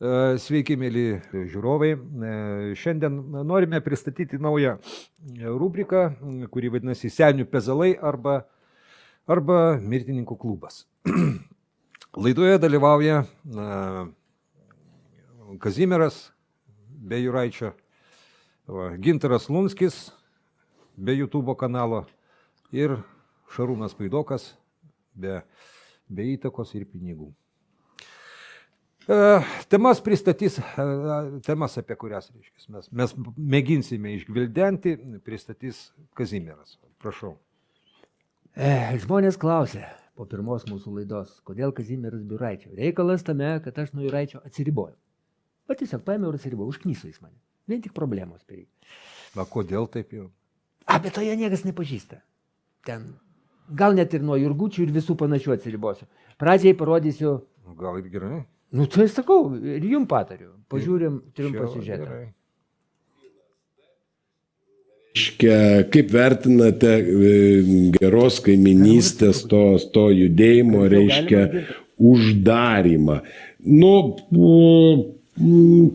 E, Sveiki, mėly žiūrovai. E, Šiandien norime pristatyti naują rubriką, kuri vadinasi Senių pezalai arba, arba Mirtininkų klubas. Laidoje dalyvauja e, Kazimieras be Juraičio, va, Gintaras Lunskis be YouTube kanalo ir Šarūnas Paidokas be, be įtakos ir pinigų. E, Temas pristatys, e, temas apie kurias reiškia, mes, mes mėginsime išgvildenti, pristatys Kazimieras. Prašau. E, žmonės klausė po pirmos mūsų laidos, kodėl Kazimieras Biuraičio. Reikalas tame, kad aš nuo Juraičio atsiribojau. Bet tiesiog paėmiau ir atsiribojau, užknyso jis mane. Vien tik problemos per jį. Na, kodėl taip jau? Apie to jie niekas nepažįsta. Ten gal net ir nuo jurgučių ir visų panašių atsiribosiu. Pradžiai parodysiu, Gal ir gerai? Nu tai sakau, ir jum patariu. Pažiūrim trumpą siužetą. kaip vertinate e, geros kaiminystės to, to judėjimo, reiškia, uždarimą? Nu, mm,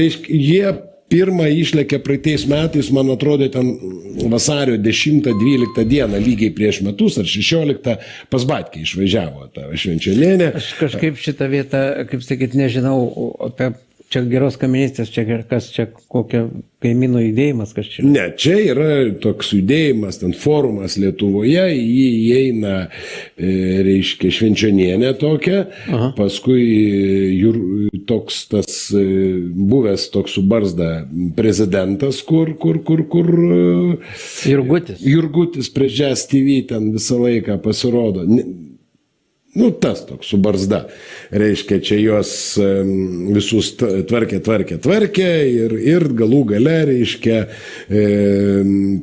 reiškia, jie pirmą išlėkė praeitais metais, man atrodo, ten vasario 10-12 dieną, lygiai prieš metus ar 16, pas Batkį išvažiavo tą švenčianėnę. Aš kažkaip šitą vietą, kaip sakyt, nežinau apie čia geros kaiminystės, čia kas čia kokio kaimynų judėjimas, kas čia. Ne, čia yra toks judėjimas, ten forumas Lietuvoje, jį įeina, e, reiškia, švenčionienė tokia, Aha. paskui e, jur, toks tas e, buvęs toks su barzda prezidentas, kur, kur, kur, kur Jurgutis. Jurgutis prie Jazz TV ten visą laiką pasirodo. Ne- Nu, tas toks su barzda. Reiškia, čia juos visus tvarkė, tvarkė, tvarkė ir, ir galų gale, reiškia, e,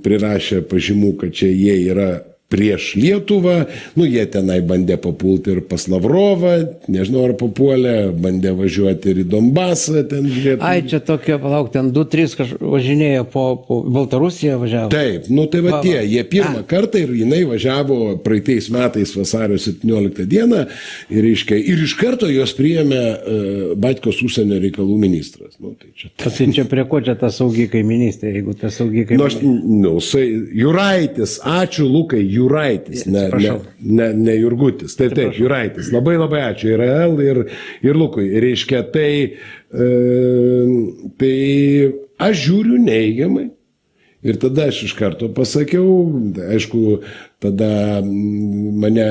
prirašė pažymų, kad čia jie yra prieš Lietuvą, nu jie tenai bandė papulti ir pas Lavrovą, nežinau ar papuolė, bandė važiuoti ir į Donbasą, ten žiūrėti. Ai, čia tokie, palauk, ten 2-3 kažkur važinėjo po, po Baltarusiją važiavo. Taip, nu tai va Va, tie, jie pirmą kartą ir jinai važiavo praeitais metais vasario 17 dieną ir, reiškia, ir iš karto jos priėmė uh, Batkos užsienio reikalų ministras. Nu, tai čia, O Tai čia prie ko čia ta saugi kaiminystė, jeigu ta saugi nu, aš, kaiminystė. nu, Juraitis, ačiū Lukai, Juraitis, ne, ne, Atsiprašau. ne, ne Jurgutis. Taip, taip, Juraitis. Labai labai ačiū ir L, ir, ir Lukui. Reiškia, tai, e, tai aš žiūriu neigiamai. Ir tada aš iš karto pasakiau, aišku, tada mane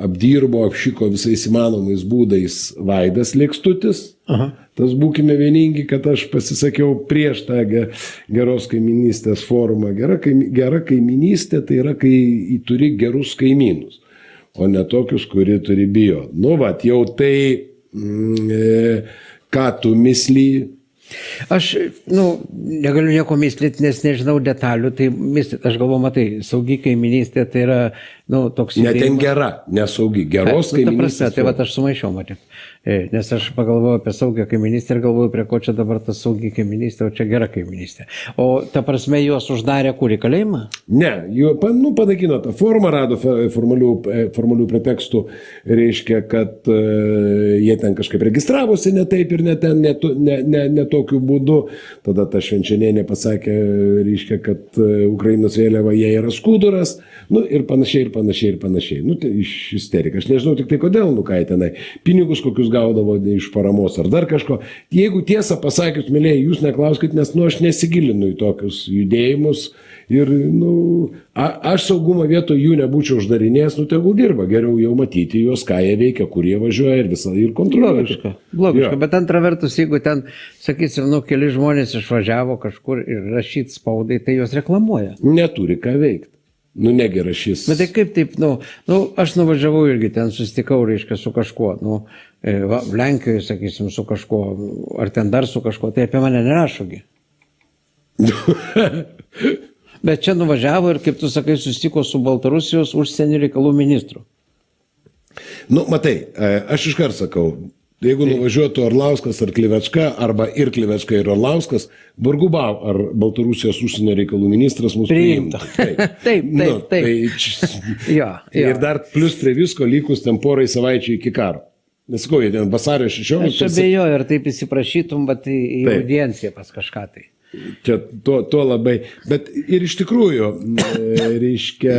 apdirbo, apšyko visais įmanomais būdais Vaidas Lėkstutis. Aha. Tas būkime vieningi, kad aš pasisakiau prieš tą ge- geros kaiminystės formą. Gera, kaimi, gera kaiminystė tai yra, kai turi gerus kaimynus, o ne tokius, kurie turi bijo. Nu, va, jau tai, mm, e, ką tu misly, Aš, nu, negaliu nieko mislyti, nes nežinau detalių, tai mislyti, aš galvoju, matai, saugi kaiminystė tai yra, nu, toks... ne ten gera, nesaugi, geros Nu, kaiminystės. tai va aš sumaišiau, matė. Nes aš pagalvojau apie saugią kaiminystę ir galvoju, prie ko čia dabar ta saugi kaiminystė, o čia gera kaiminystė. O ta prasme, juos uždarė kur į kalėjimą? Ne, jų, nu, panakino tą formą, rado formalių, e, formalių pretekstų, reiškia, kad e, jie ten kažkaip registravosi ne taip ir ne, ten, ne, ne, ne, ne tokiu būdu. Tada ta švenčianienė pasakė, reiškia, kad e, Ukrainos vėliava jie yra skuduras, nu, ir panašiai, ir panašiai, ir panašiai. Nu, tai iš isterika. Aš nežinau tik tai kodėl, nu ką tenai, pinigus kokius gaudavo iš paramos ar dar kažko. Jeigu tiesą pasakius, mėlyje, jūs neklauskit, nes, nu, aš nesigilinu į tokius judėjimus. Ir, nu, a, aš saugumo vietoje jų nebūčiau uždarinėjęs, nu tegul dirba, geriau jau matyti juos, ką jie veikia, kur jie važiuoja ir visą ir kontroliuoja. Logiška. Logiška. Jo. Bet antra vertus, jeigu ten, sakysim, nu, keli žmonės išvažiavo kažkur ir rašyti spaudai, tai juos reklamuoja. Neturi ką veikti. Nu, negera šis. Bet tai kaip taip, nu, nu, aš nuvažiavau irgi ten susitikau, reiškia, su kažkuo, nu, e, va, Lenkijoje, sakysim, su kažkuo, ar ten dar su kažkuo, tai apie mane nerašogi. Bet čia nuvažiavo ir, kaip tu sakai, susitiko su Baltarusijos užsienio reikalų ministru. Nu, matai, e, aš iškart sakau, jeigu nuvažiuotų Orlauskas ar Klivečka, arba ir Klivečka ir Orlauskas, vargu bau, ar Baltarusijos užsienio reikalų ministras mūsų Priimtų. Taip, taip, taip. Tai, čia- Jo, jo. ir dar plus prie visko likus ten porai savaičių iki karo. Nesakau, jie ten vasario Aš čia 16. bejoju, ar taip įsiprašytum, bet į, į Taip. audienciją pas kažką tai. Čia to, to labai. Bet ir iš tikrųjų, e, reiškia,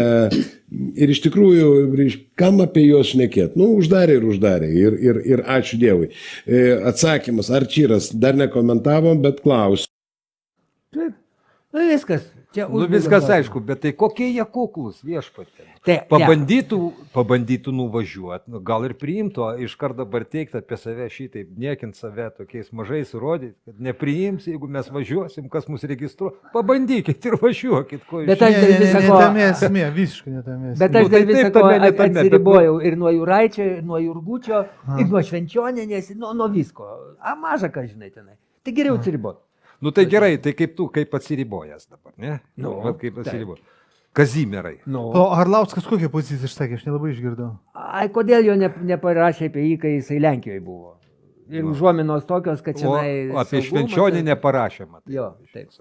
ir iš tikrųjų, reiškia, kam apie juos šnekėti? Nu, uždarė ir uždarė. Ir, ir, ir ačiū Dievui. E, Atsakymas, Arčyras, dar nekomentavom, bet klausiu. Taip. Nu viskas. Čia Nu viskas klausimą. aišku, bet tai kokie jie kuklus viešpatė. Tai, ne. Pabandytų, pabandytų nuvažiuoti, nu, gal ir priimtų, iš karto dabar teikti apie save šitaip, niekint save tokiais mažais rodyti, kad nepriims, jeigu mes važiuosim, kas mus registruo. Pabandykit ir važiuokit, ko Bet aš Ne, dėl ne, ne, ne tame esmė, visiškai ne tame esmė. Bet Nu, aš tai dėl taip, viso ko ne tame, bet atsiribojau ir nuo Juraičio, ir nuo Jurgučio, ir nuo Švenčionės, nuo, nuo visko. A, maža ką žinai tenai. Tai geriau atsiriboti. Nu tai gerai, tai kaip tu, kaip atsiribojęs dabar, ne? Nu, Vat kaip atsiribojęs. Kazimierai. Nu. O Arlauskas kokią poziciją išsakė, aš nelabai išgirdau. Ai, kodėl jo ne, neparašė apie jį, kai jisai Lenkijoje buvo? Ir užuominos tokios, kad čia... Apie švenčionį neparašė, matai. Jo, taip.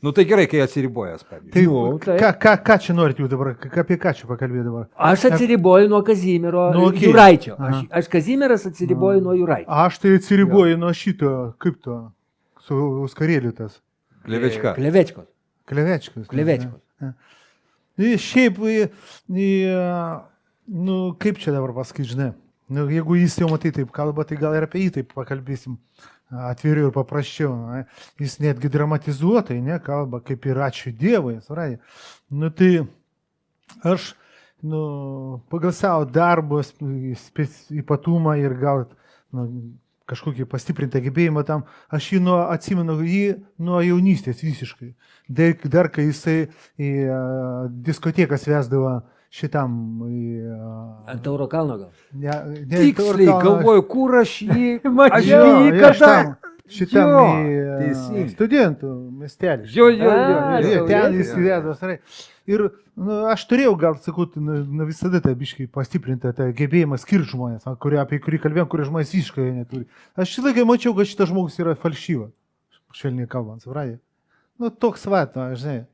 Nu tai gerai, kai atsiribojęs, pavyzdžiui. Tai Nu, taip. ką, ką, ką čia norit jūs dabar, apie ką čia pakalbėti dabar? Aš atsiriboju nuo Kazimiero Nu, nu, okei. Juraičio. Aš, aš Kazimieras atsiriboju nuo Juraičio. Aš tai atsiriboju nuo šito, kaip to, su Uskarėliu tas, Klevečka. Klevečkos. Klevečkos. Nu, Šiaip, į, į, nu, kaip čia dabar pasakyti, žinai, nu, jeigu jis jau matai taip kalba, tai gal ir apie jį taip pakalbėsim atviriau ir paprasčiau. Na. Jis netgi dramatizuotai, ne, kalba, kaip ir ačiū Dievui, surai. Nu, tai aš, nu, pagal savo spec- ypatumą ir gal nu, kažkokį pastiprintą gebėjimą tam, aš jį nuo, atsimenu jį nuo jaunystės visiškai. Dar, dar kai jisai į uh, diskotekas vesdavo šitam... Į, uh, Ant Tauro kalno gal. ne, ne, Tiksliai galvoju, kur aš jį aš Jo, jį jo, kada. Šitam, Jo, į, uh, teisingai. studentų miestelį. Jo, jo, jo. A, jo, Jo, ten jis jo. įvedęs. gerai. Ir nu, aš turėjau, gal sakau, nu, nu, visada tą biškai pastiprintą tą gebėjimą skirti žmonės, kurie, apie kurį kalbėjom, kurie žmonės visiškai jo neturi. Aš šitą laiką mačiau, kad šitas žmogus yra falšyva, švelniai kalbant, supratė. Nu, toks vat, va, žinai.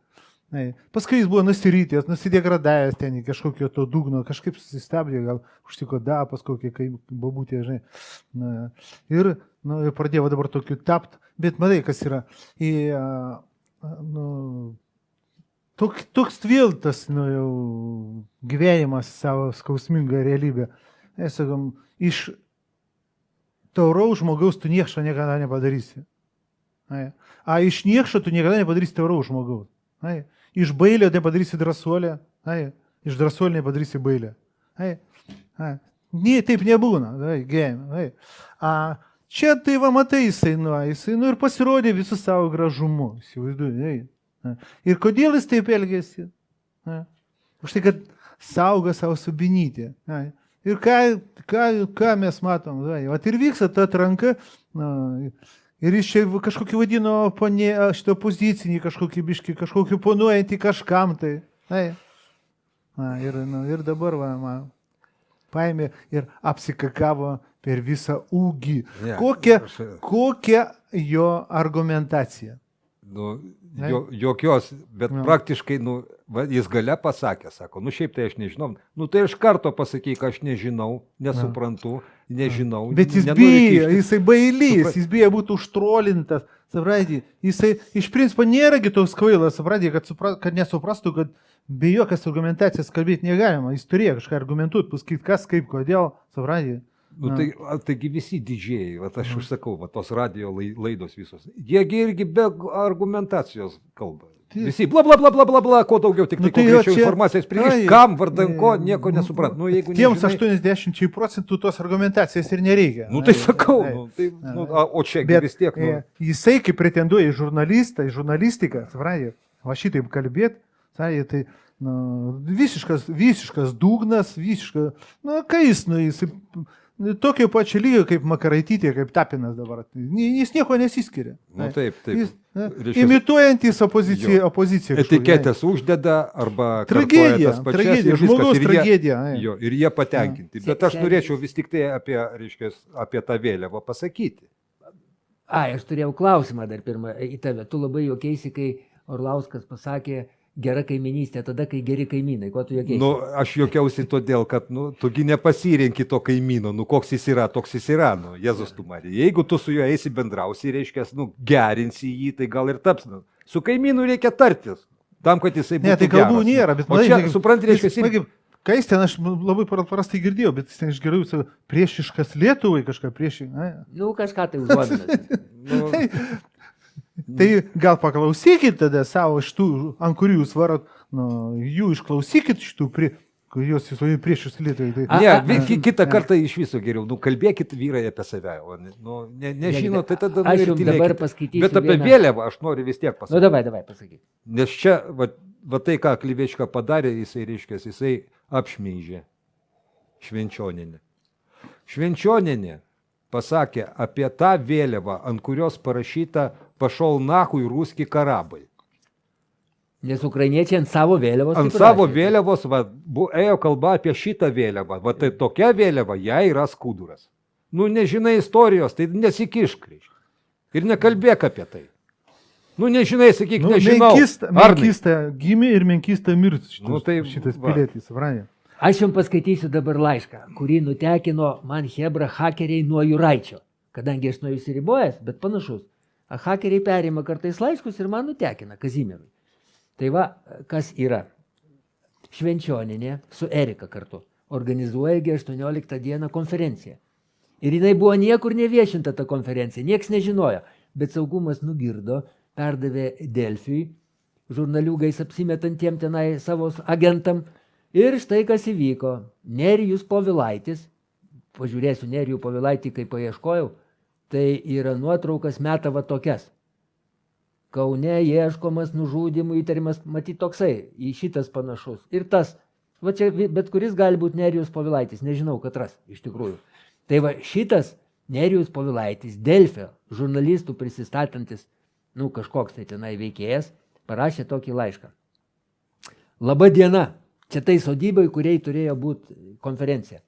Nai. Paskui jis buvo nusirytęs, nusidegradavęs ten į kažkokio to dugno, kažkaip susistabdė, gal užtiko da, paskui kaip babutė, žinai. Na, ir, nu, pradėjo dabar tokiu tapt, bet matai, kas yra. Į, a, a, nu, toks, toks vėl tas nu, jau gyvenimas savo skausmingą realybę. Mes sakom, iš tauraus žmogaus tu niekšo niekada nepadarysi. Ai. A iš niekšo tu niekada nepadarysi tauraus žmogaus. Ai. Iš bailio nepadarysi drąsuolę. Ai. Iš drąsuolio nepadarysi bailę. Ai. Ai. Nie, taip nebūna. Ai, gyvenime. Ai. A, čia tai va matai, jisai, nu, jisai nu, ir pasirodė visų savo gražumu. Įsivaizduoju. Ai. Ir kodėl jis taip elgėsi? A. Už tai, kad saugo savo subinytį. Ai. Ir ką, ką, ką mes matom? Ai. Vat ir vyksta ta atranka. Na, Ir jis čia kažkokį vadino ponė, šitą pozicinį, kažkokį biškį, kažkokį ponuojantį kažkam tai. Ai. Na, ir, nu, ir dabar va, man paėmė ir apsikakavo per visą ūgį. Ne, Kokia, aš- kokia jo argumentacija? Nu, Ne? jo, jokios, bet Jo. praktiškai, nu, va, jis gale pasakė, sako, nu šiaip tai aš nežinau. Nu tai iš karto pasakyk, aš nežinau, nesuprantu, nežinau. Bet jis bijo, jisai bailys, Supra- jis bijo būti užtrolintas. Supranti, jisai iš principo nėragi toks kvailas, supranti, kad, supra, kad nesuprastų, kad be jokios argumentacijos kalbėti negalima. Jis turėjo kažką argumentuoti, pasakyti, kas, kaip, kodėl, supranti. Nu, tai, taigi visi didžiai, va, aš užsakau, va, tos radio lai- laidos visos. Jiegi irgi be argumentacijos kalba. Tai- Visi bla bla bla bla bla bla, kuo daugiau tik Nu, tai tai kuo jo čia- informacijos pririš, kam, vardan ko, nieko nu, nesuprant. Nu, jeigu Tiems nežinai- 80 procentų tos argumentacijos ir nereikia. Nu tai Ai, sakau, ai. nu, tai, ai. nu, o čia Bet vis tiek. Nu, e, jisai, kaip pretenduoja į žurnalistą, į žurnalistiką, suprantate, va šitaip kalbėti, tai nu, visiškas, visiškas dugnas, visiškas, nu, kai jis, nu, jis nu, tokio pačio lygio kaip Makaraitytė, kaip Tapinas dabar. Jis nieko nesiskiria. nu Ai. taip, taip. Jis, ne, Reiškias- imituojantis opoziciją. Jo. opoziciją Etiketės uždeda arba Tragedija, pačias tragedija, žmogaus ir jie- tragedija. ai. Jo, ir jie patenkinti. Ja. Bet aš norėčiau vis tik tai apie, reiškia, apie tą vėliavą pasakyti. Ai, aš turėjau klausimą dar pirmą į tave. Tu labai juokėsi, kai Orlauskas pasakė, gera kaiminystė tada, kai geri kaimynai. Ko tu jokiai? Nu, aš juokiausi todėl, kad, nu, tugi nepasirinki to kaimyno, nu, koks jis yra, toks jis yra, nu, Jėzus tu Marija. Jeigu tu su juo eisi bendrausi, reiškia, nu, gerinsi jį, tai gal ir taps. Nu. Su kaimynu reikia tartis, tam, kad jisai būtų Ne, tai kalbų geras. nėra, bet O čia, supranti, reiškia, jis- kaip- Kai jis ten, aš labai prastai girdėjau, bet jis ten išgeriau savo priešiškas Lietuvai kažką priešišką. Nu, kažką tai užuominas. Nu, Tai gal paklausykit tada savo šitų, ant kurių jūs varot, nu, jų išklausykit šitų, prie, kuriuos jūs vadinate priešius Lietuvai. Tai, Ne, a, vi- a. kitą kartą iš viso geriau, nu, kalbėkit vyrai apie save, o ne, nu, ne, nežino, tai tada... nu, Aš jums dabar tylėkit. paskaitysiu. Bet apie vieną- vėliavą aš noriu vis tiek Nu, pasakyti. davai, davai, pasakyk. Nes čia, va, va tai, ką Klyviečka padarė, jisai reiškia, jisai apšmeižė Švenčioninę. Švenčioninė pasakė apie tą vėliavą, ant kurios parašyta pašol nahui ruski karabai. Nes ukrainiečiai ant savo vėliavos. Ant savo vėliavos va, bu, ėjo kalba apie šitą vėliavą. Va tai tokia vėliava, jai yra skuduras. Nu, nežinai istorijos, tai nesikišk. reiškia. Ir nekalbėk apie tai. Nu, nežinai, sakyk, nu, nežinau. menkista, menkista gimė ir menkista mirs. Šitas, Nu, tai šitas pilietis, suprantate? Aš jums paskaitysiu dabar laišką, kurį nutekino man Hebra hakeriai nuo Juraičio. Kadangi aš nuo jų įsiribojęs, bet panašus. A hakeriai perima kartais laiškus ir man nutekina Kazimirui. Tai va, kas yra. Švenčioninė su Erika kartu organizuoja gi 18 dieną konferenciją. Ir jinai buvo niekur neviešinta ta konferencija, niekas nežinojo. Bet saugumas nugirdo, perdavė Delfiui, žurnaliūgais apsimetantiem tenai savo agentam. Ir štai kas įvyko. Nerijus Povilaitis, pažiūrėsiu Nerijų Povilaitį, kai paieškojau, tai yra nuotraukas metava tokias. Kaune ieškomas nužudimų įtarimas, matyt, toksai, į šitas panašus. Ir tas, va čia bet kuris gali būti Nerijus Povilaitis, nežinau, kad ras iš tikrųjų. Tai va šitas Nerijus Povilaitis, Delfio, žurnalistų prisistatantis, nu kažkoks tai tenai veikėjas, parašė tokį laišką. Labą dieną, čia tai sodybai, kuriai turėjo būti konferencija.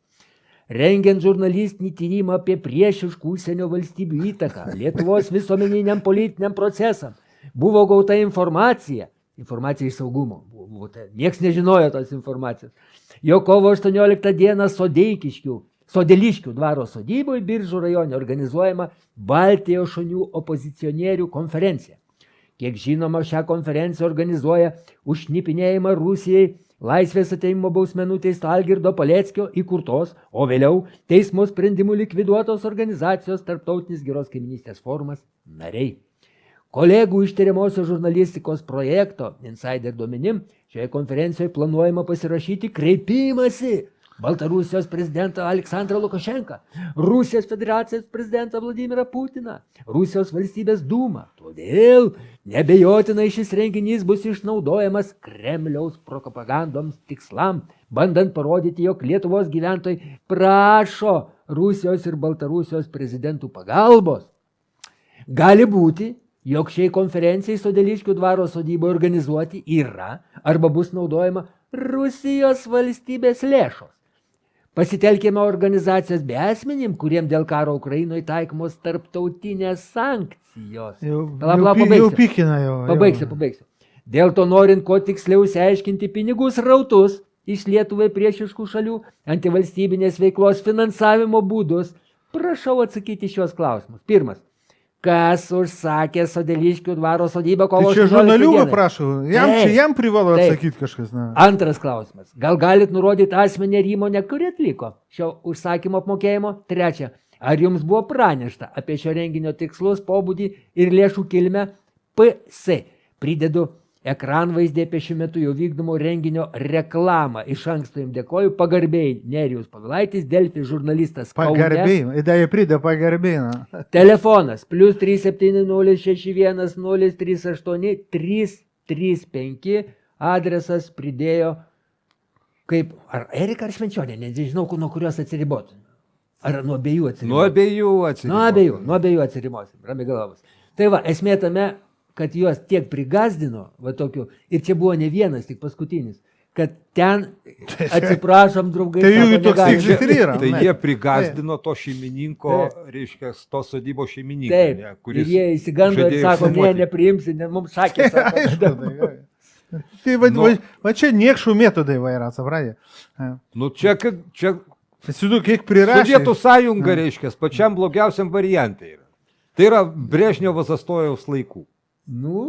Rengiant žurnalistinį tyrimą apie priešiškų užsienio valstybių įtaką Lietuvos visuomeniniam politiniam procesam, buvo gauta informacija, informacija iš saugumo, buvo, tai, niekas nežinojo tos informacijos, jo kovo 18 dieną Sodeikiškių, Sodeliškių dvaro sodyboje Biržų rajone organizuojama Baltijos šonių opozicionierių konferencija. Kiek žinoma, šią konferenciją organizuoja užšnipinėjimą Rusijai laisvės ateimo bausmenų teisto Algirdo Paleckio įkurtos, o vėliau teismo sprendimų likviduotos organizacijos Tarptautinis geros kaiminystės forumas nariai. Kolegų iš tyriamosios žurnalistikos projekto Insider duomenim šioje konferencijoje planuojama pasirašyti kreipimąsi Baltarusijos prezidentą Aleksandrą Lukašenką, Rusijos federacijos prezidentą Vladimirą Putiną, Rusijos valstybės dūmą. Todėl nebejotinai šis renginys bus išnaudojamas Kremliaus propagandoms tikslam, bandant parodyti, jog Lietuvos gyventojai prašo Rusijos ir Baltarusijos prezidentų pagalbos. Gali būti, jog šiai konferencijai Sodeliškių dvaro sodyboje organizuoti yra arba bus naudojama Rusijos valstybės lėšos. Pasitelkime organizacijas be asmenim, kuriem dėl karo Ukrainoje taikomos tarptautinės sankcijos. Jau, jau, pala, pi- jau pabaigsiu. pikina jau. Pabaigsiu, jau. pabaigsiu. Dėl to norint kuo tiksliau išsiaiškinti pinigus rautus iš Lietuvai priešiškų šalių antivalstybinės veiklos finansavimo būdus, prašau atsakyti šios klausimus. Pirmas. Kas užsakė Sodeliškių dvaro sodybą kovo Tai čia 18 žurnaliūgą dieną? prašau, jam, Taip, čia jam privalo atsakyti kažkas. Na. Antras klausimas. Gal galit nurodyti asmenį ar įmonę, kuri atliko šio užsakymo apmokėjimo? Trečia. Ar jums buvo pranešta apie šio renginio tikslus, pobūdį ir lėšų kilmę? PC. Pridedu ekranvaizdį apie šiuo metu jau vykdomo renginio reklamą. Iš anksto jums dėkoju. Pagarbiai Nerijus Pavilaitis, Delfi žurnalistas. Pagarbiai, įdėjai pridė pagarbiai. Na. Telefonas plus 37061 038 335 adresas pridėjo kaip, ar Erika ar Švenčionė, nežinau, nuo kurios atsiriboti. Ar nuo abiejų Nuo atsiriboti. abiejų atsiprašau. Nuo abiejų, nuo abiejų atsiribosim, ramiai galvos. Tai va, esmė tame, kad juos tiek prigazdino, va tokiu, ir čia buvo ne vienas, tik paskutinis, kad ten, atsiprašom, draugai, Tai jų toks tikslas ir yra. Tai jie prigazdino to šeimininko, reiškia, to sodybos šeimininką, Taip, ne, ir jie įsigando ir sako, ne, nepriimsi, ne, mums sakė, sako, Aišku, tai. Tai va, Nu. va, va čia niekšų metodai vaira, savradė. Nu, čia, kad- čia Įsivaizduoju, kiek prirašė. Sovietų sąjunga, reiškia, pačiam blogiausiam variantui yra. Tai yra Brežnevo zastojaus laikų. Nu,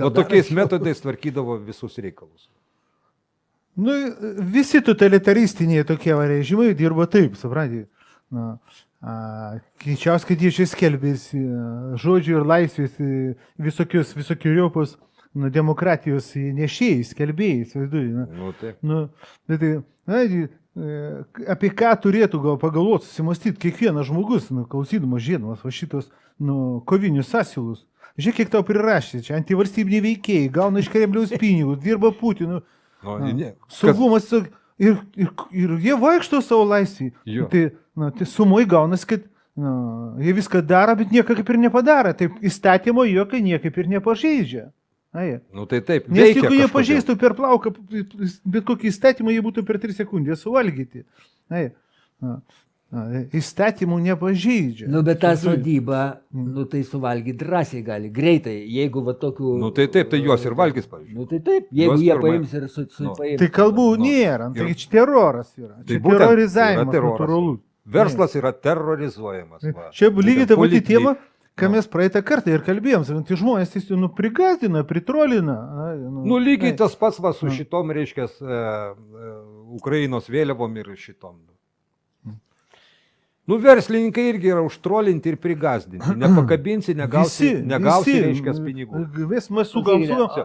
O tokiais metodais tvarkydavo visus reikalus. Nu, visi totalitaristiniai tokie režimai dirba taip, suprantate. Na, a, Greičiausiai, kad jie čia skelbėsi žodžių ir laisvės e, visokius, visokiojopos nu, demokratijos nešėjai, skelbėjai, įsivaizduoju. na. Nu, tai. Nu, bet tai, na, e, apie ką turėtų gal pagalvoti, susimastyti kiekvienas žmogus, nu, klausydamas, žiedamas va šitos nu, kovinius asilus. Žiūrėk, kiek tau prirašė, čia antivalstybiniai veikėjai, gauna iš Kremliaus pinigus, dirba Putinų, Nu, Na, ne, kas, saugumas sak- ir, ir, ir jie vaikšto savo laisvį. Tai, na, tai sumoj gaunasi, kad na, jie viską daro, bet nieko kaip ir nepadaro. Taip įstatymo jokio niekaip ir nepažeidžia. Jie. nu, tai taip. Nes veikia jeigu jie kažkodėl. pažeistų per plauką bet kokį įstatymą, jie būtų per 3 sekundės suvalgyti. Jie. Na, na, įstatymų nepažeidžia. nu, bet tą sodybą, nu, tai suvalgyti drąsiai gali, greitai, jeigu va tokių... Nu, tai taip, tai juos ir valgys, pavyzdžiui. Nu, tai taip, jeigu Juos jie pirma- paims ir su, su Nu. paims. Tai kalbų Nu, nėra, ir- tai čia teroras yra. Tai Čia būtent, terrorizavimas yra teroras. natūralus. Verslas yra terrorizuojamas. va. Čia lygiai ta pati tema, ką nu. mes praeitą kartą ir kalbėjom. sakant, Tai žmonės tiesiog nu, prigazdina, pritrolina. na, Nu, lygiai tas pats va su Nu. šitom, reiškia, e, e, Ukrainos vėliavom ir šitom. Nu, verslininkai irgi yra užtrolinti ir prigazdinti. Nepakabinsi, negausi, negausi reiškia, pinigų. Vis mes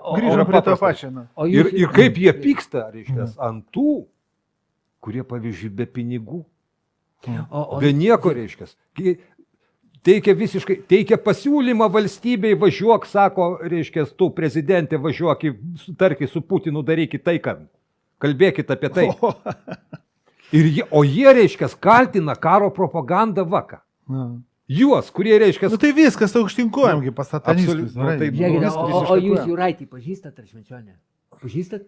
o- grįžom prie to pačio. O Ir, ir kaip jie pyksta, reiškia, ant tų, kurie, pavyzdžiui, be pinigų, O, o, be nieko, reiškia. Teikia visiškai, teikia pasiūlymą valstybei, važiuok, sako, reiškia, tu prezidentė, važiuok, sutarkit su Putinu, darykit tai, kad kalbėkit apie tai. Ir jie, o jie, reiškia, kaltina karo propagandą vaką. Na. Juos, kurie, reiškia, Nu, tai viskas aukštinkojamgi pas satanistus. absoliut- nu, tai- vis- o, o, o jūs. Juraitį pažįstat ar švenčionę? Pažįstat?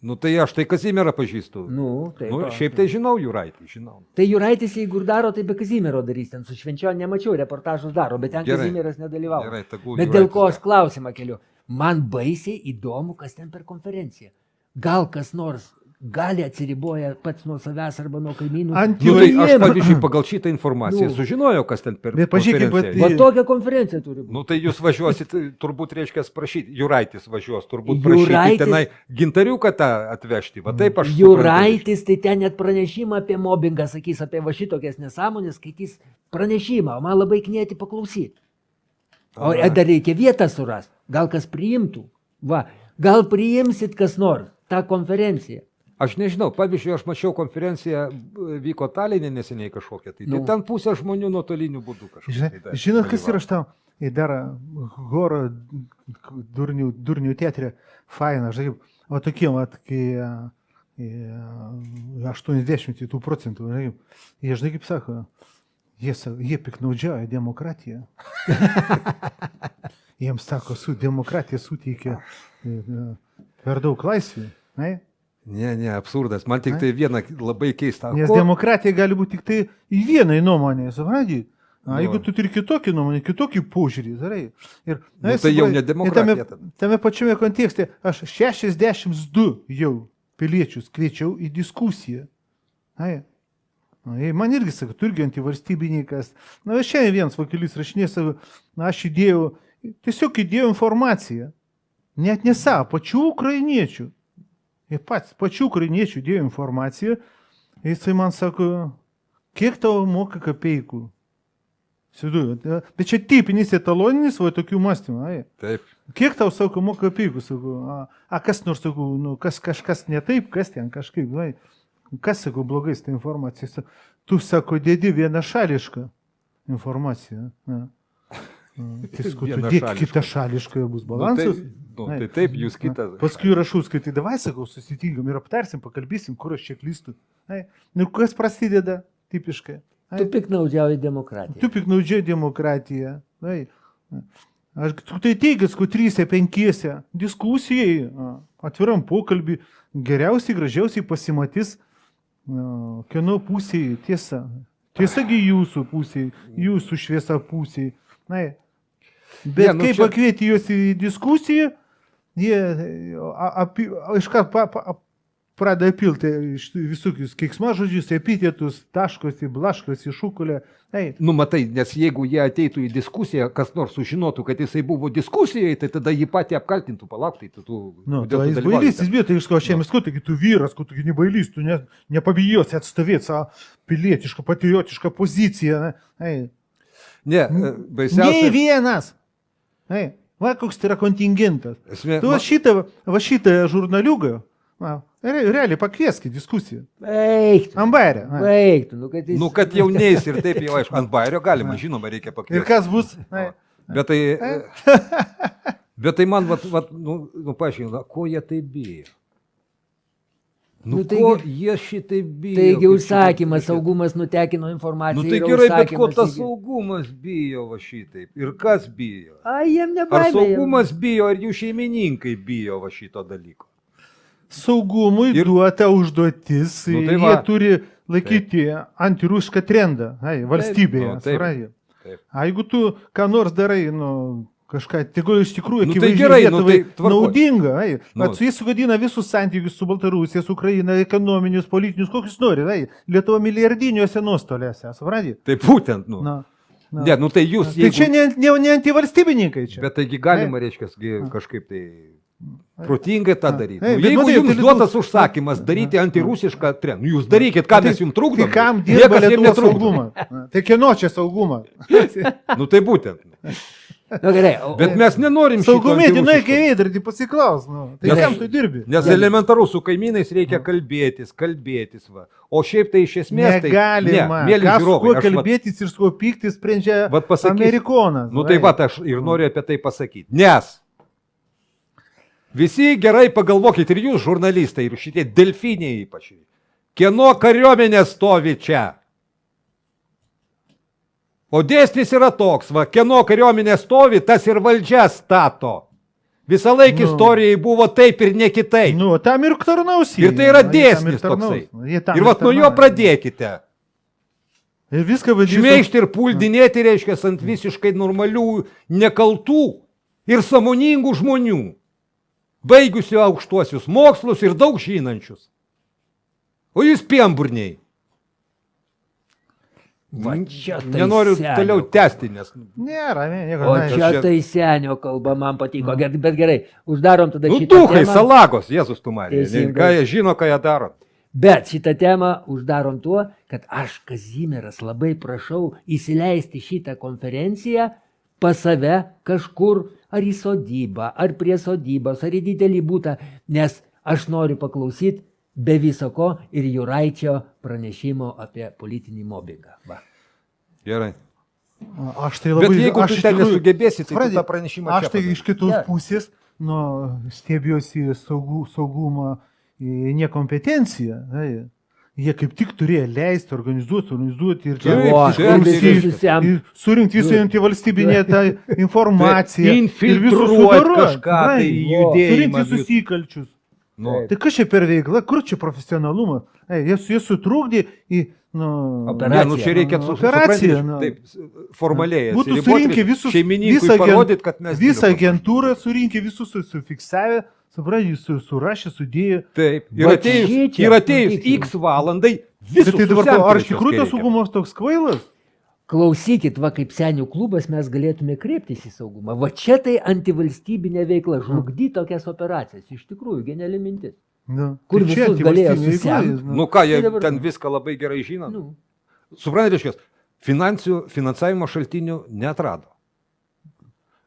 Nu tai aš tai Kazimierą pažįstu. Nu, taip. nu, šiaip tai žinau, Juraitį, žinau. Tai Juraitis, jeigu ir daro, tai be Kazimiero darys. Ten su švenčionė nemačiau, reportažus daro, bet ten Gerai. Kazimieras nedalyvavo. Gerai, tegul Bet dėl ko aš klausimą keliu? Man baisiai įdomu, kas ten per konferenciją. Gal kas nors gali atsiriboja pats nuo savęs arba nuo kaimynų. Ant Nu, tai aš, pavyzdžiui, pagal šitą informaciją Nu. sužinojau, kas ten per Bet pažiūrėkit, konferenciją. Va tokia konferencija turi būti. Nu tai jūs važiuosit, turbūt reiškia prašyti, Juraitis važiuos, turbūt prašyti Juraitis- tenai gintariuką tą atvežti. Va taip aš. suprantu, Juraitis, tai ten net pranešimą apie mobbingą sakys, apie va šitokias nesąmonės, skaitys pranešimą, o man labai knėti paklausyti. O dar reikia vietą surasti, gal kas priimtų. Va, gal priimsit kas nors tą konferenciją. Aš nežinau, pavyzdžiui, aš mačiau konferenciją, b- vyko Talinė neseniai kažkokia, tai, Nu. tai ten pusė žmonių nuotoliniu būdu kažkaip. Žinai, tai dar Žinot, kas yra aš tau? Ir dar horo durnių, durnių teatrė, faina, žinai, o tokie, va, kai a, e, 80 tų procentų, žinai, jie, žinai, kaip sako, jie, jie piknaudžiauja demokratiją. Jiems sako, su demokratija suteikia e, e, per daug laisvių. Ne? Ne, ne, absurdas. Man tik Ai. tai viena labai keista. Nes Ko- demokratija gali būti tik tai į vienai nuomonę, suprantate? Na, Nu. jeigu tu turi kitokį nuomonę, kitokį požiūrį, darai. Ir, Nu, tai jau supranti, ne demokratija Tame, tame pačiame kontekste aš 62 jau piliečius kviečiau į diskusiją. Na, jie man irgi sako, tu irgi antivalstybininkas. Na, šiandien vienas vakelis rašinė savo, na, aš įdėjau, tiesiog įdėjau informaciją. Net ne savo, pačių ukrainiečių. Jie pats, pačių ukrainiečių dėjo informaciją. Jisai man sako, kiek tau moka kapeikų? Siduoju, bet čia tipinis etaloninis, va tokių mąstymų. Ai. Taip. Kiek tau, sako, moka kapeikų? Sakau, a, a kas nors, sakau, nu, kas kažkas ne taip, kas ten kažkaip, vai. Kas, sakau, blogai su ta informacija? Tu, sako, dėdi vienašališką informaciją. Na. Tai kitą šališką ir bus Nu, tai, balansas. nu, Ai. tai taip, jūs kitas. Paskui rašau, skaitai, davai, sakau, susitinkam ir aptarsim, pakalbėsim, kur aš čia klystu. Nu, kas prasideda tipiškai? Ai. Tu piknaudžiauji demokratiją. Tu piknaudžiai demokratiją. Ai. Aš tu tai teigęs, kad trysia, penkiese diskusijai, atviram pokalbį, geriausiai, gražiausiai pasimatys, kieno pusėje tiesa. Tiesagi jūsų pusėje, jūsų šviesa pusėje. Na, bet Ne, nu kaip čia- pakvieti juos į diskusiją, jie api- iškart pa, pa, pradeda pilti visokius keiksmažodžius, epitetus, taškosi, blaškosi, šukulė. Ei, Nu, matai, nes jeigu jie ateitų į diskusiją, kas nors sužinotų, kad jisai buvo diskusijai, tai tada jį patį apkaltintų, palauktai, tu... tu nu, tai tu jis bailys, jis bijo, tai iš ko aš jiems sakau, taigi tu vyras, kad tu gi ne bailys, tu ne, nepabijosi atstovėti savo pilietišką, patriotišką poziciją. ne. Ei, Ne, e, baisiausia. vienas. Ei, va koks tai yra kontingentas. Esmė, Tu va šitą, va šitą žurnaliugą, va, re, realiai pakvieskit diskusiją. Eik, tu, Ambarė. va. eik, tu, nu kad jis... Nu, kad jau neis ir taip jau aišku, ant bairio galima, žinoma, reikia Ir pakviesti. kas bus? Ei, Bet tai, bet tai man, vat, vat, nu, nu paaiškina, ko jie tai bijo? Nu, Nu, taigi- ko jie šitai bijo? Taigi užsakymas, šitaip- saugumas nutekino informaciją. Nu tai gerai, bet ko tas saugumas bijo va šitaip? Ir kas bijo? Ai, jiem Ar nebaimė. jiem- saugumas bijo, ar jų šeimininkai bijo va šito dalyko? Saugumui Ir- duota užduotis, Nu, tai tai jie va. turi laikyti antirusišką trendą ai, valstybėje. nu, taip. Taip. A jeigu tu ką nors darai, nu, kažką, tegul iš tikrųjų Nu, tai gerai, nu, tai tvarkoj. naudinga, ai, Nu. nu. jais sugadina visus santykius su Baltarusija, su Ukraina, ekonominius, politinius, kokius nori, ai, Lietuva milijardiniuose nuostoliuose, supranti? Tai būtent, nu. Na, na. Ne, nu tai jūs, Tai čia jeigu... ne, ne, ne antivalstybininkai čia. Bet taigi galima, reiškia, gi kažkaip tai protingai tą daryti. Nu, jeigu matai, jums tai duotas Lietuva- užsakymas daryti antirusišką trendą, nu jūs darykit, ką mes jums trukdome. Tai kam dirba Lietuvos saugumą? Na, Tai kieno čia saugumą? Nu tai būtent. Nu, gerai, o, Bet mes nenorim Saugumėti, nu, iki veidrodį pasiklaus. Nu. Tai Nes- kam tu dirbi? Nes elementaru su kaimynais reikia kalbėtis, kalbėtis. Va. O šiaip tai iš esmės tai... Negalima. Ne, mėly Kas su žiūrovai, kuo aš vat- kalbėtis ir su kuo pyktis sprendžia Vat pasakysiu. Amerikonas. Nu tai va. va, aš ir noriu apie tai pasakyti. Nes visi gerai pagalvokit ir jūs, žurnalistai, ir šitie delfiniai ypač. Kieno kariuomenė stovi čia? O dėsnis yra toks, va, kieno kariuomenė stovi, tas ir valdžia stato. Visą laiką Nu. istorijai buvo taip ir ne kitaip. Nu, tam ir tarnaus. ir tai yra dėsnis toksai. Ir va nuo jo pradėkite. Ir viską vadinasi. Šmeižti ir puldinėti reiškia ant visiškai normalių, nekaltų ir samoningų žmonių, baigusių aukštuosius mokslus ir daug žinančius. O jūs piemburniai. Va čia tai Nenoriu senio toliau tęsti, nes Nėra, ne, nieko. O čia čia- tai senio kalba man patiko, Ger- bet gerai, uždarom tada nu, šitą duhai, temą. salagos, Jėzus tu. Teisingai. Ką jie žino, ką jie daro. Bet šitą temą uždarom tuo, kad aš, Kazimieras, labai prašau įsileisti šitą konferenciją pas save kažkur, ar į sodybą, ar prie sodybos, ar į didelį būtą, nes aš noriu paklausyti be visako ir Juraičio pranešimo apie politinį mobbingą. Va. Gerai. Aš tai labai Bet jeigu aš ten tikrųjų- nesugebėsi, tai supranti, tą pranešimą Aš tai iš kitos Ne. pusės, nu, stebėjosi saugų, saugumą į nekompetenciją. Tai. Jie kaip tik turėjo leisti, organizuoti, organizuoti ir Taip, O, ir surinkti visą antivalstybinę tą informaciją. Bet ir visus infiltruot sudoruot, kažką tai judėjimą. Surinkti susikalčius. Nu, Tai kas čia per veikla, kur čia profesionalumas? Ei, jie, jie sutrukdė į... Nu, Operaciją. Ne, nu čia reikia Nu, supranti, nu. Taip, formaliai. Būtų surinkę visus, visą, parodyt, kad mes visą agentūrą surinkę, visus su- sufiksavę, suprantate, su, surašė, sudėjo. Taip. Ir atėjus, ir atėjus. X valandai visus tai dabar, ar iš tikrųjų tas saugumas toks kvailas? Klausykit, va kaip senių klubas mes galėtume kreiptis į saugumą. Va čia tai antivalstybinė veikla, žlugdy tokias operacijas. Iš tikrųjų, geniali mintis. Nu, Kur tai visus galėjo jis, nu. Nu ką, jie Tai dabar- ten viską labai gerai žino. Nu, Suprantate, reiškia, finansijų, finansavimo šaltinių netrado.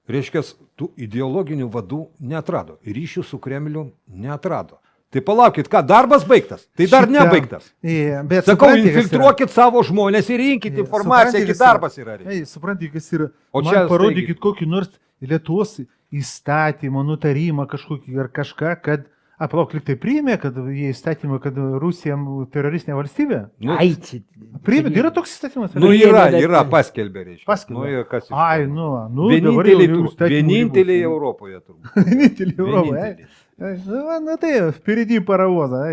Reiškia, tų ideologinių vadų netrado. Ryšių su Kremliu netrado. Tai palaukit, ką, darbas baigtas? Tai dar Šitą- nebaigtas. Ie, bet Sakau, infiltruokit savo žmonės ir rinkit Ie, informaciją, yra? darbas yra. Ei, suprantate, kas yra. O čia parodykit kokį nors Lietuvos įstatymą, nutarimą kažkokį ar kažką, kad Aplauk, lyg tai priėmė, kad jie įstatymą, kad Rusija teroristinė valstybė. Nu, ai, čia. Priėmė, yra toks įstatymas. Nu, yra, yra, paskelbė, reiškia. Paskelbė. Nu, ir kas Ai, nu, nu dabar Vieninteliai, vieninteliai ribos. Europoje turbūt. Vieninteliai Europoje. ai. Vieninteliai. Na tai, piridi paravozą.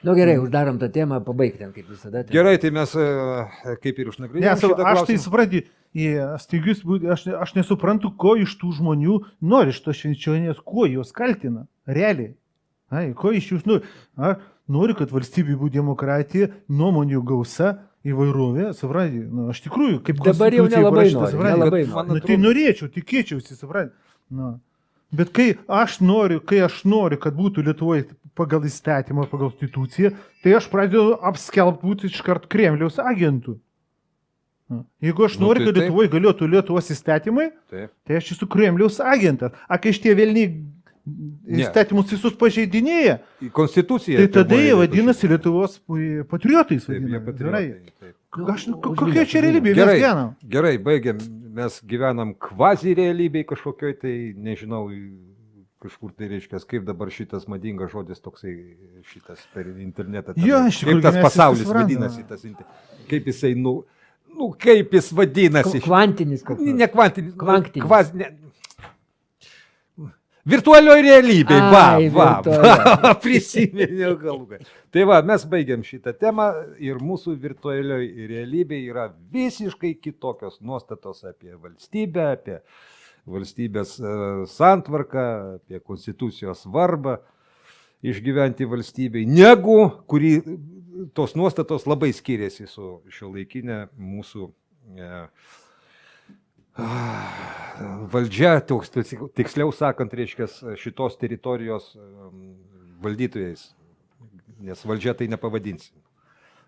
Na nu, gerai, uždarom tą temą, pabaigtėm kaip visada. Ten. Gerai, tai mes e, kaip ir išnagrinėjome. Nes aš tai suprantu, staigius, aš, aš nesuprantu, ko iš tų žmonių nori iš to švenčionės, kuo juos kaltina, realiai. Ai, ko iš jūs nori? Nu, a, nori, kad valstybė būtų demokratija, nuomonių gausa, įvairovė, suprantate, nu, aš tikrųjų, kaip dabar jau nelabai žinau, suprantate, nu, tai norėčiau, tikėčiausi, suprantate. Nu. Bet kai aš noriu, kai aš noriu, kad būtų Lietuvoje pagal įstatymą, pagal konstituciją, tai aš pradedu apskelbti būti iš karto Kremliaus agentų. Nu, Jeigu aš Nu, noriu, tai kad. Lietuvoje galėtų Lietuvos įstatymai, Taip. tai aš esu Kremliaus agentas. A kai šitie vėliniai Ne. įstatymus visus pažeidinėja, Konstituciją. tai tada jie vadinasi Lietuvos patriotais. Taip, jie vadinami, patriotai. Aš, Nu, kokia čia realybė Gerai, gyvenam? gerai, baigiam. Mes gyvenam kvazi realybėj kažkokioj, tai nežinau, kažkur tai reiškia, kaip dabar šitas madingas žodis toksai, šitas per internetą. ten, Jo, iš tikrųjų, Kaip tas pasaulis suprantam. vadinasi, tas, kaip jisai, nu, nu kaip jis vadinasi. Kv- Kvantinis koks. Ne, nors. ne kvantinis. Kvaz, ne. Virtualioje realybėje, va, va, virtualioj. va, prisiminiau gale. Tai va, mes baigiam šitą temą ir mūsų virtualioje realybėje yra visiškai kitokios nuostatos apie valstybę, apie valstybės e, santvarką, apie konstitucijos svarbą išgyventi valstybei, negu kuri tos nuostatos labai skiriasi su šio laikinė mūsų e, valdžia, toks, tiksliau sakant, reiškia šitos teritorijos valdytojais, nes valdžia tai nepavadinsi.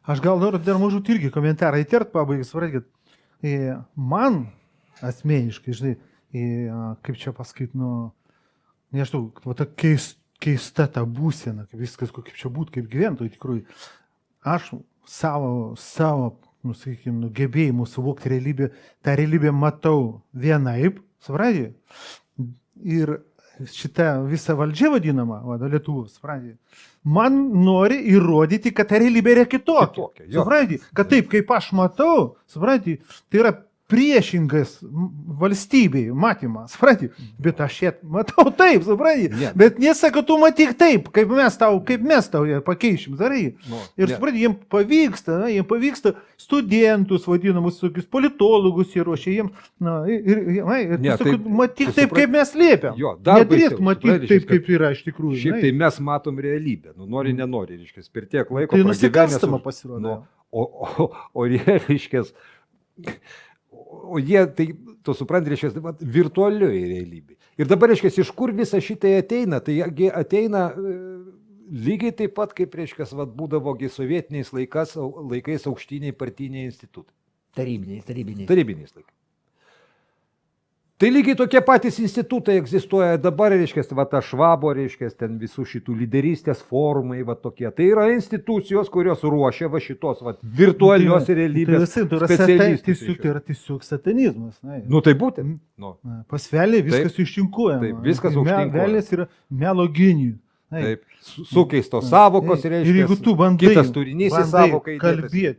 Aš gal noriu dar mažų irgi komentarą įtert pabaigai, suprantat, man asmeniškai, žinai, e, kaip čia pasakyti, nu, nežinau, va ta keis, keista ta būsena, kaip viskas, kaip čia būtų, kaip gyventojai tikrųjų. Aš savo, savo, nu, sakykime, nu, gebėjimu suvokti realybę, tą realybę matau vienaip, suprantate? Ir šita visa valdžia vadinama, vada Lietuvos, suprantate? Man nori įrodyti, kad ta realybė yra kitokia. Kitokia. Suprantate? Kad taip, kaip aš matau, suprantate, tai yra priešingas valstybei matymas, suprantate? Bet aš ją matau taip, suprantate? Ne. Bet nesako, tu matyk taip, kaip mes tau, kaip mes tau ją pakeišim, darai. Nu, Ir ne. suprantate, jiems pavyksta, na, jiems pavyksta studentus, vadinamus, tokius politologus įruošia jiems, na, ir, na, ir Ne, ne, tai- tai, matyk taip, supranti- kaip mes liepiam. Jo, dar baisiau, matyti supranti, taip, kaip yra iš tikrųjų. Šiaip tai mes matom realybę, nu nori, nenori, reiškia, per tiek laiko. Tai nusikalstama pasirodo. Nu, o, o, o jie, reiškia, o jie, tai, tu supranti, reiškia, vat virtualioje realybėje. Ir dabar, reiškia, iš kur visa šitai ateina? Tai ateina e, lygiai taip pat, kaip, reiškia, vat, būdavogi sovietiniais laikas, laikais aukštiniai partiniai institutai. Tarybiniais, tarybiniais. Tarybiniais laikais. Tai lygiai tokie patys institutai egzistuoja dabar, reiškia, va ta švabo, reiškia, ten visų šitų lyderystės forumai, va tokie. Tai yra institucijos, kurios ruošia va šitos va virtualios Tai realybės. visai, tai yra sata- specialistus, tiesiog, tai yra tiesiog satanizmas. Na, Nu tai būtent. Nu, Na, Pas velį viskas ištinkuojama. taip, viskas Tai me- užtinkuojama. Velės yra melo genijų. Na, taip, su- sukeistos savokos, Ir reiškia. jeigu tu bandai, kitas turinys į savoką kalbėti,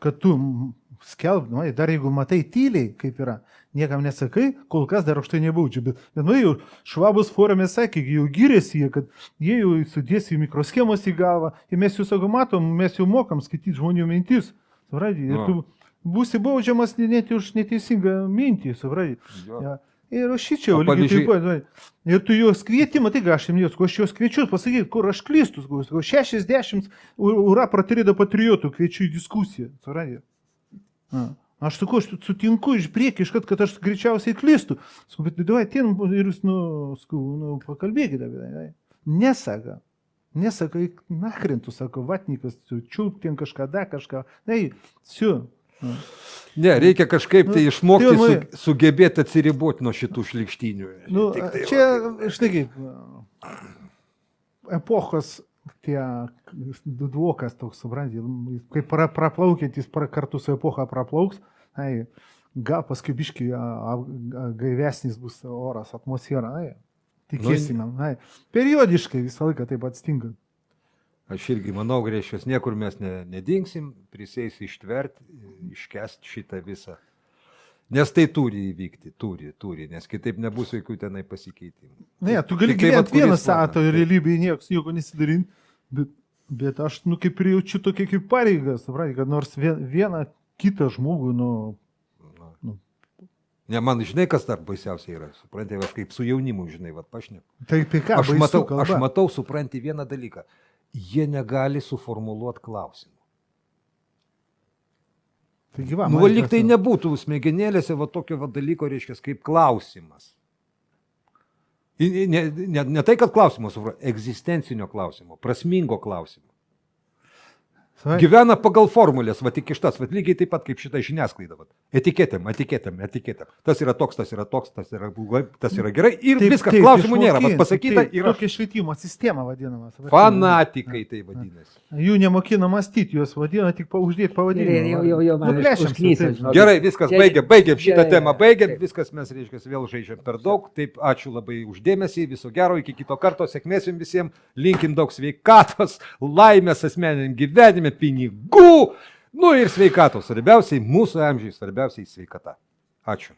kad tu skelb, nu, dar jeigu matai tyliai, kaip yra, niekam nesakai, kol kas dar už tai nebaudžiu. Bet, bet nu, jau švabus forume sakė, jau gyrėsi jie, kad jie jau sudės į mikroschemos į galvą. Ir mes jau sako, matom, mes jau mokam skaityti žmonių mintis. Supranti, ir Nu. tu būsi baudžiamas net už neteisingą mintį, supranti. Jo. Ja. Ir aš šičia, O lygiai taip pat. Ir tu juos kvietimą, tai ką aš jiems sakau, aš juos kviečiu pasakyti, kur aš klystu. sakau, 60 u- ura pratirėdo patriotų kviečiu į diskusiją. Supranti? Aš sakau, aš sutinku iš priekį, iškart, kad aš greičiausiai klystu. Sakau, bet duoju, ten ir jūs, nu, sakau, nu, pakalbėkite apie tai. Nesaka. Nesaka, eik nachrintų, sako, vatnikas, čiūp ten kažką, da kažką. Na, siu. Ne, reikia kažkaip tai Nu, išmokti tai su, va- sugebėti atsiriboti nuo šitų šlikštinių. Nu, tai čia, štai kaip, epochos tie dvokas toks, suprantate, kai pra, praplaukiantis pra, kartu su epocha praplauks, ai, gal paskui biški gaivesnis bus oras, atmosfera, ai, tikėsime, ai, periodiškai visą laiką taip atsitinka. Aš irgi manau, greišios, niekur mes ne, nedingsim, prisės ištverti, iškesti šitą visą. Nes tai turi įvykti, turi, turi, nes kitaip nebus jokių tenai pasikeitimų. Ne, tu gali gyventi vieną satą taip. realybėje, niekas nieko nesidarin, Bet, bet aš, nu, kaip ir jaučiu tokia kaip pareiga, suprantate, kad nors vien, vieną kitą žmogų, nu, Ne, man žinai, kas dar baisiausia yra. Suprantate, aš kaip su jaunimu, žinai, va, pašneku. tai apie ką? Aš matau, kalba? aš matau, supranti vieną dalyką. Jie negali suformuluoti klausimų. Taigi, va, Nu, va, lyg tai nebūtų smegenėlėse va tokio va dalyko, reiškia, kaip klausimas. Ne, ne, ne tai, kad klausimas, supra- egzistencinio klausimo, prasmingo klausimo. Savai- Gyvena pagal formulės, va tik iš tas, va lygiai taip pat kaip šitą žiniasklaidą. Va. Etiketėm, etiketėm, etiketėm. Tas yra toks, tas yra toks, tas yra blogai, tas yra gerai. Ir Taip, viskas, taip, klausimų nėra. Va, išmokint, pasakyta taip, yra Tokia švietimo sistema vadinama. fanatikai, tai vadinasi. Jų nemokina mąstyti, juos vadina tik pa- uždėti pavadinimą. Jau, jau, jau, man žinok. Gerai, viskas, baigėm, baigėm šitą temą, baigėm, taip. viskas mes, reiškia, vėl žaidžiam per daug. Taip, ačiū labai uždėmesį, viso gero, iki kito karto, sėkmės jums visiems, linkim daug sveikatos, laimės asmeniniam gyvenime, pinigų, nu ir sveikatos, svarbiausiai mūsų amžiai, svarbiausiai sveikata. Ačiū.